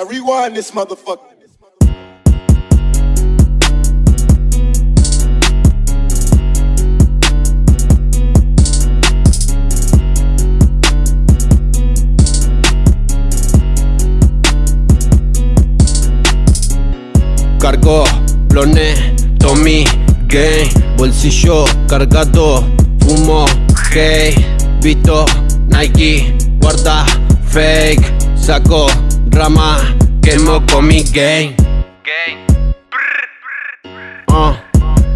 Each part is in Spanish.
Now rewind this motherfucker. Cargo, Blone, Tommy, Gay, bolsillo cargado, fumo, hey, visto, Nike, guarda, fake, saco, rama, quemo con mi game. Ah,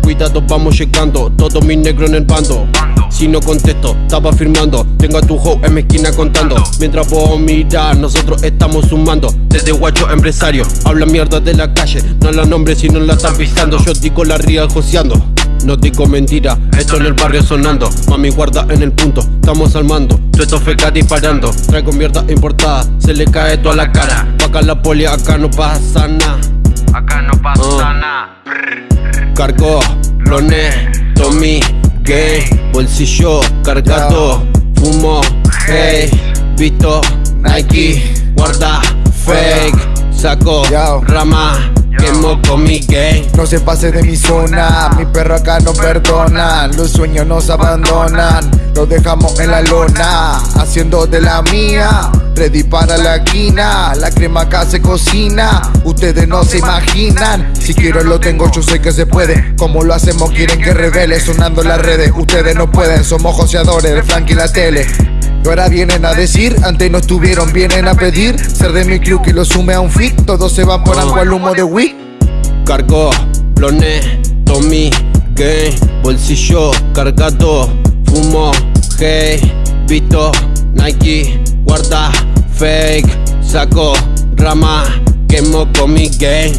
cuidado, vamos llegando, todos mis negros en el bando. Si no contesto, estaba firmando. Tengo a tu hoe en mi esquina contando. Mientras vos miras, nosotros estamos sumando. Desde guacho empresario, habla mierda de la calle. No la nombre si no la están pisando. Yo digo la ría joseando. No digo mentira, esto en el barrio sonando. Mami guarda en el punto, estamos al mando. Esto feca disparando. Traigo mierda importada, se le cae toda la cara. Pa' acá la poli, acá no pasa nada. Acá no pasa Ah. nada. Cargo, Lone, Tommy, Gay, bolsillo cargado, fumo, hey, visto, Nike, guarda, fake, saco, rama, quemo con mi gay. No se pase de mi zona, mi perro acá no perdona, los sueños nos abandonan, los dejamos en la lona, haciendo de la mía, ready para la esquina, la crema acá se cocina, ustedes no se imaginan, si quiero lo tengo, yo sé que se puede, como lo hacemos quieren que revele, sonando las redes, ustedes no pueden, somos joseadores, el Frank y la tele. Y ahora vienen a decir, antes no estuvieron, vienen a pedir Ser de mi club que lo sume a un fit Todos se van por agua al humo de Wick Cargo, Lone, Tommy, Gay, bolsillo cargado, fumo, hey, visto, Nike, guarda, fake, saco, rama, quemo con mi gay.